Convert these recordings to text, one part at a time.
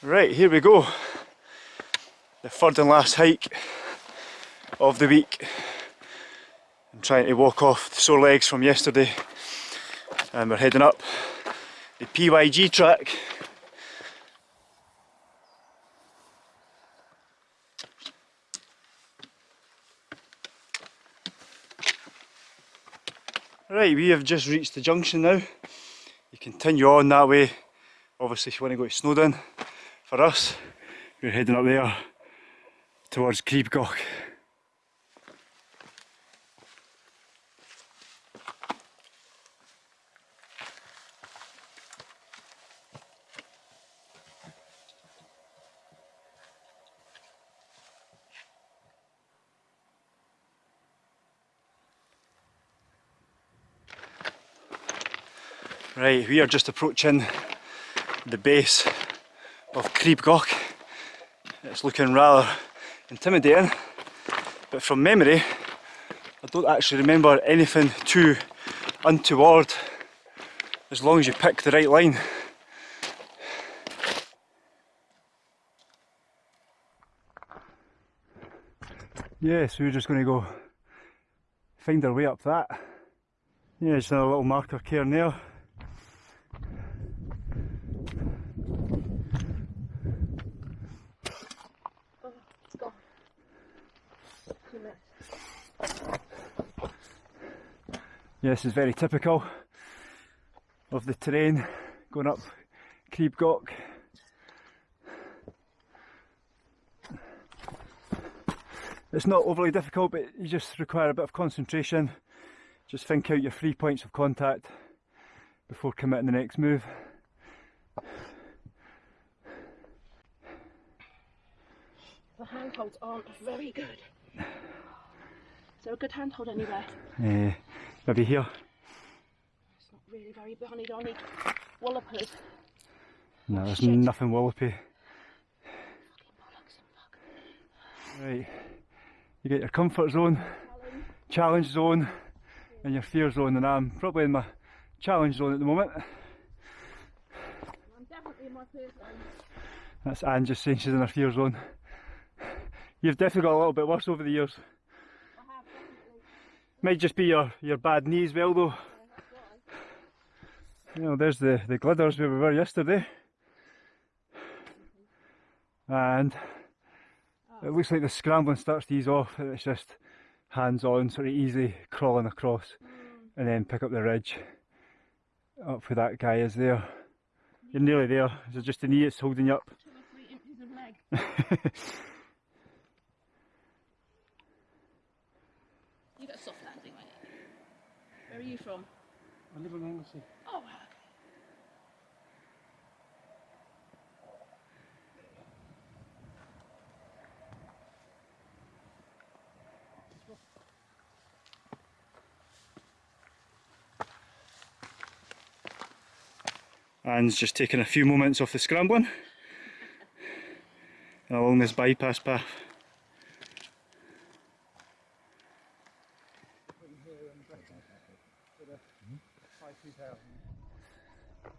Right, here we go. The third and last hike of the week. I'm trying to walk off the sore legs from yesterday and we're heading up the PYG track. Right, we have just reached the junction now. You continue on that way. Obviously if you want to go to Snowdon, for us, we're heading up there towards Crib Goch. Right, we are just approaching the base of Crib Goch. It's looking rather intimidating, but from memory, I don't actually remember anything too untoward as long as you pick the right line. Yeah, so we're just going to go find our way up that. Yeah, just another little marker cairn there. Yeah, this is very typical of the terrain going up Crib Goch. It's not overly difficult, but you just require a bit of concentration. Just think out your three points of contact before committing the next move. The handholds aren't very good. Is there a good handhold anywhere? Uh, maybe here. It's not really very bunny donny. Wallopers. No, there's Shit. nothing wallopy. Right, you get your comfort zone, challenge zone, and your fear zone, and I'm probably in my challenge zone at the moment. I'm definitely in my fear zone. That's Anne just saying she's in her fear zone. You've definitely got a little bit worse over the years. Might just be your, your bad knee as well though. You know, there's the, the Glyders where we were yesterday. And it looks like the scrambling starts to ease off and it's just hands on, sort of easy crawling across and then pick up the ridge up where that guy is there. You're nearly there. Is it just the knee that's holding you up? Two or three inches of leg. You got a soft landing, ain't you? Where are you from? I live in Anglesey. Oh, wow. Anne's just taking a few moments off the scrambling along this bypass path.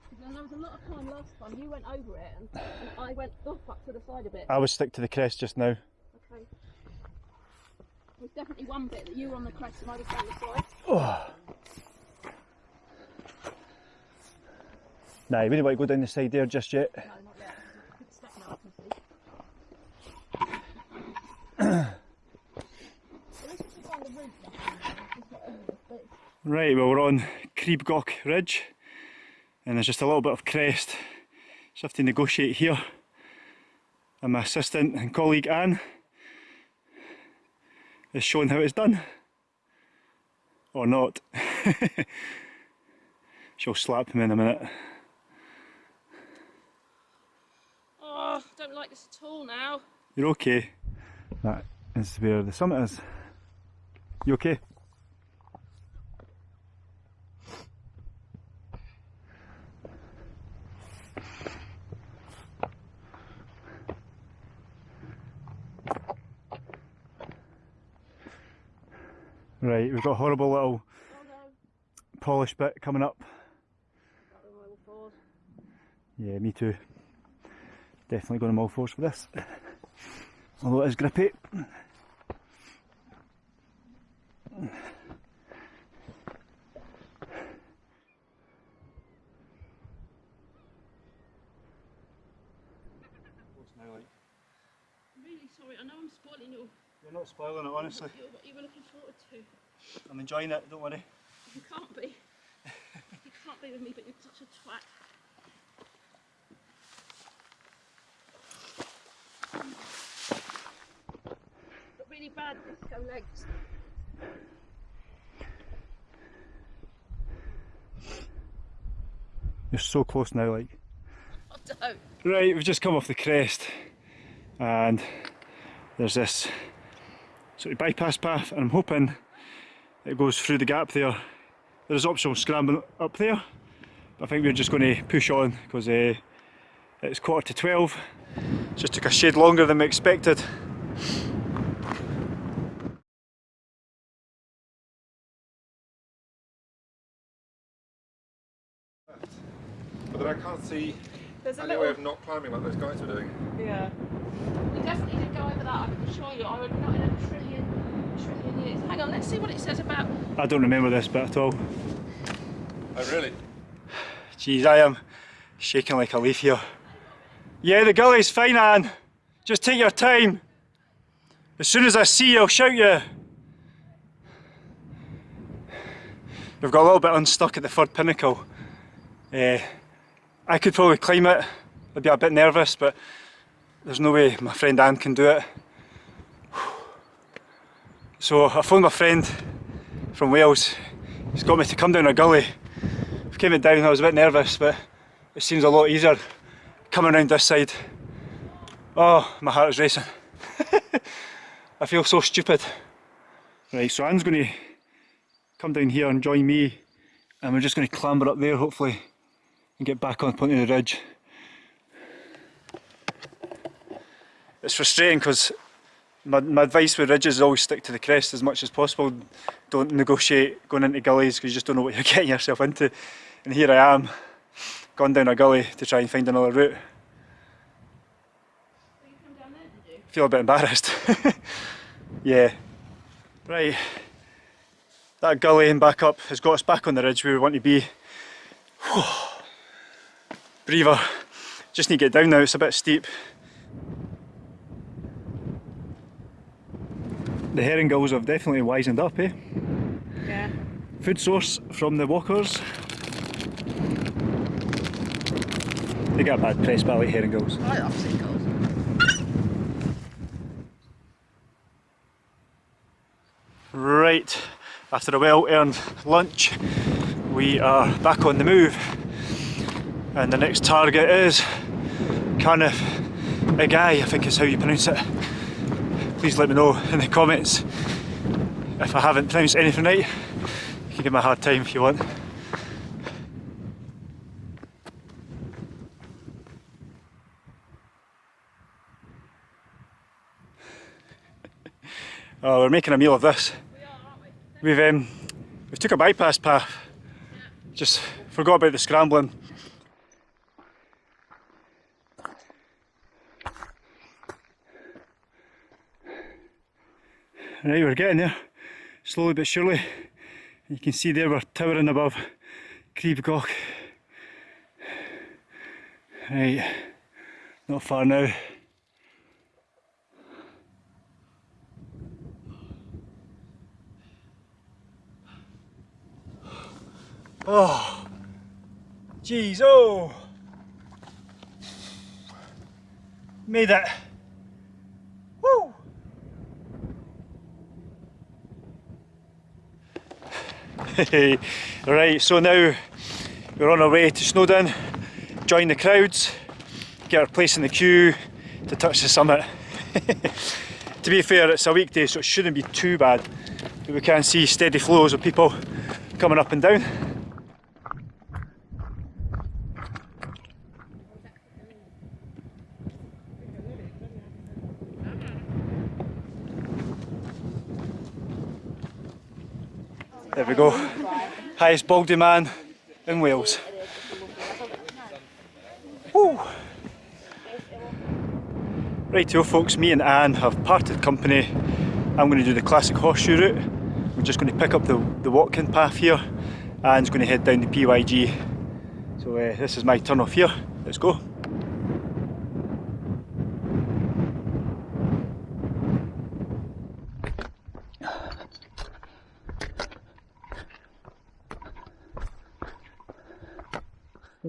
Because there was a lot of time last time. You went over it and, and I went off up to the side a bit. I would stick to the crest just now. Okay. There's definitely one bit that you were on the crest and I was down the side. Oh. Nah, you wouldn't want to go down the side there just yet. No, not yet. There's a good step now, I can see. At least we can find the route now. It's not over the bit. Right, well we're on Crib Goch Ridge and there's just a little bit of crest. Just have to negotiate here. And my assistant and colleague Anne is showing how it's done. Or not. She'll slap him in a minute. Oh, I don't like this at all now. You're okay. That is where the summit is. You okay? Right, we've got a horrible little Oh no, polish bit coming up. Yeah, me too. Definitely going to all fours for this. Although it is grippy. I'm really sorry. I know I'm spoiling your, You're not spoiling it, honestly. what you looking forward to. I'm enjoying it, don't worry. You can't be. you can't be with me, but you're such a twat. Got really bad disco legs. You're so close now, like. I don't. Right, we've just come off the crest and there's this sort of bypass path and I'm hoping it goes through the gap there. There's optional scrambling up there, but I think we're just going to push on because uh, it's quarter to 12. Just took a shade longer than we expected. But I can't see There's a any little. way of not climbing like those guys were doing. Yeah. We definitely did go over that, I can assure you. I would not in a trillion, trillion years. Hang on, let's see what it says about. I don't remember this bit at all. Oh really? Jeez, I am shaking like a leaf here. Yeah, the gully's fine, Anne. Just take your time. As soon as I see you, I'll shout you. We've got a little bit unstuck at the third pinnacle. Eh, I could probably climb it. I'd be a bit nervous, but there's no way my friend Anne can do it. So I phoned my friend from Wales. He's got me to come down a gully. I came it down, I was a bit nervous, but it seems a lot easier coming around this side. Oh, my heart is racing. I feel so stupid. Right, so Anne's going to come down here and join me, and we're just going to clamber up there, hopefully, and get back on point of the ridge. It's frustrating because my, my advice with ridges is always stick to the crest as much as possible. Don't negotiate going into gullies because you just don't know what you're getting yourself into. And here I am, gone down a gully to try and find another route. Feel a bit embarrassed. yeah. Right. That gully and back up has got us back on the ridge where we want to be. Breather. Just need to get down now, it's a bit steep. The herring gulls have definitely wisened up, eh? Yeah. Food source from the walkers. They get a bad press, but I like herring gulls. I love seagulls. Right, after a well earned lunch, we are back on the move. And the next target is Carnif Igai, I think is how you pronounce it. Please let me know in the comments if I haven't pronounced anything right. You can give me a hard time if you want. Oh, we're making a meal of this. We are, aren't we? We've um, we took a bypass path. Just forgot about the scrambling. Right, we're getting there, slowly but surely. You can see there we're towering above Crib Right, not far now. Oh, jeez, oh, made it. Woo! Right, so now we're on our way to Snowdon, join the crowds, get our place in the queue to touch the summit. to be fair, it's a weekday, so it shouldn't be too bad. But we can see steady flows of people coming up and down. There we go. Highest baldy man in Wales. Woo. Rightio folks, me and Anne have parted company. I'm going to do the classic horseshoe route. We're just going to pick up the, the Watkin path here. Anne's going to head down the PYG. So uh, this is my turn off here. Let's go.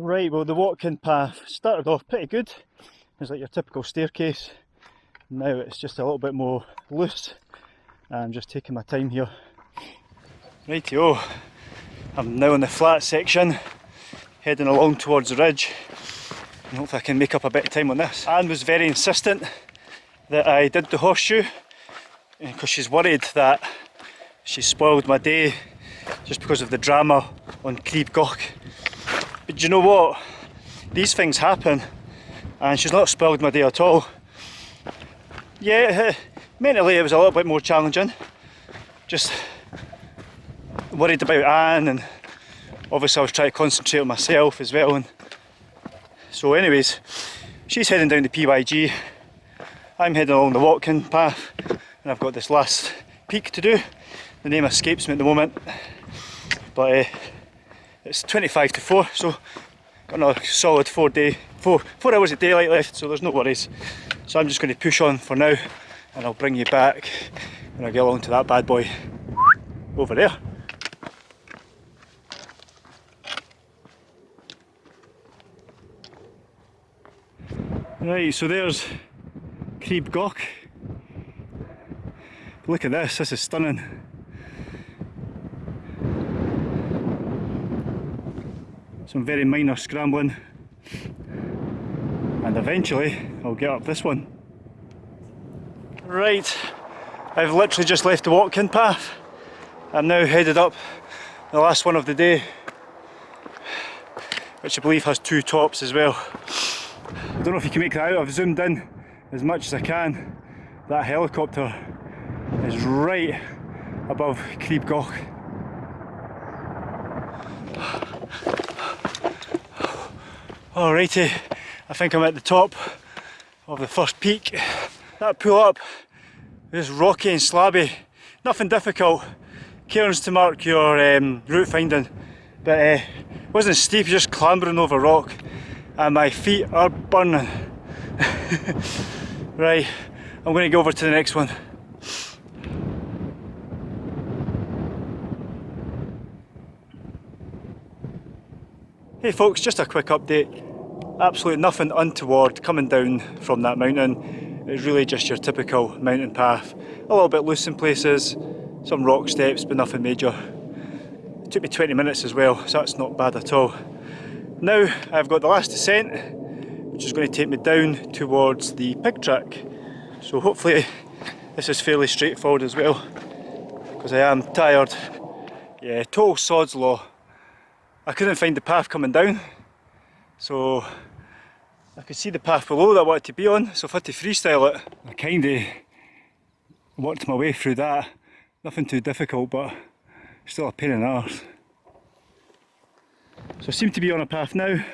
Right, well the Watkin path started off pretty good. It's like your typical staircase. Now it's just a little bit more loose. I'm just taking my time here. Rightio, I'm now in the flat section, heading along towards the ridge. I hope I can make up a bit of time on this. Anne was very insistent that I did the horseshoe eh, because she's worried that she spoiled my day just because of the drama on Crib Goch. But do you know what? These things happen and she's not spoiled my day at all. Yeah, mentally it was a little bit more challenging. Just worried about Anne and obviously I was trying to concentrate on myself as well. And so anyways, she's heading down the PYG. I'm heading along the Watkin path and I've got this last peak to do. The name escapes me at the moment. But uh, it's 25 to 4 so got another solid four day four four hours of daylight left so there's no worries. So I'm just going to push on for now and I'll bring you back when I get along to that bad boy over there. Right so there's Crib Goch look at this this is stunning some very minor scrambling and eventually I'll get up this one. Right, I've literally just left the Watkin path. I'm now headed up the last one of the day which I believe has two tops as well. I don't know if you can make that out, I've zoomed in as much as I can. That helicopter is right above Crib Alrighty, I think I'm at the top of the first peak. That pull up is rocky and slabby, nothing difficult. Cairns to mark your um, route finding, but uh, wasn't steep, just clambering over rock and my feet are burning. right, I'm going to go over to the next one. Hey folks, just a quick update. Absolutely nothing untoward coming down from that mountain. It's really just your typical mountain path. A little bit loose in places, some rock steps, but nothing major. It took me 20 minutes as well, so that's not bad at all. Now I've got the last descent, which is going to take me down towards the PYG track. So hopefully this is fairly straightforward as well, because I am tired. Yeah, total sod's law. I couldn't find the path coming down. So I could see the path below that I wanted to be on. So I had to freestyle it I kind of worked my way through that. Nothing too difficult but still a pain in the arse. So I seem to be on a path now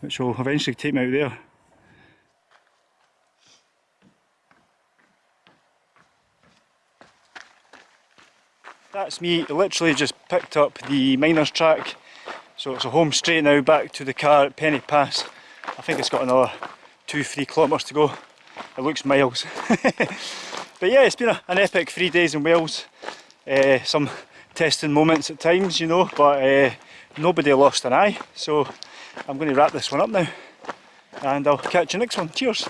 which will eventually take me out there That's me literally just picked up the miners track so it's a home straight now back to the car at Pen-y-Pass. I think it's got another two, three kilometres to go. It looks miles. but yeah, it's been a, an epic three days in Wales. Uh, some testing moments at times, you know, but uh, nobody lost an eye. So I'm going to wrap this one up now and I'll catch you next one. Cheers!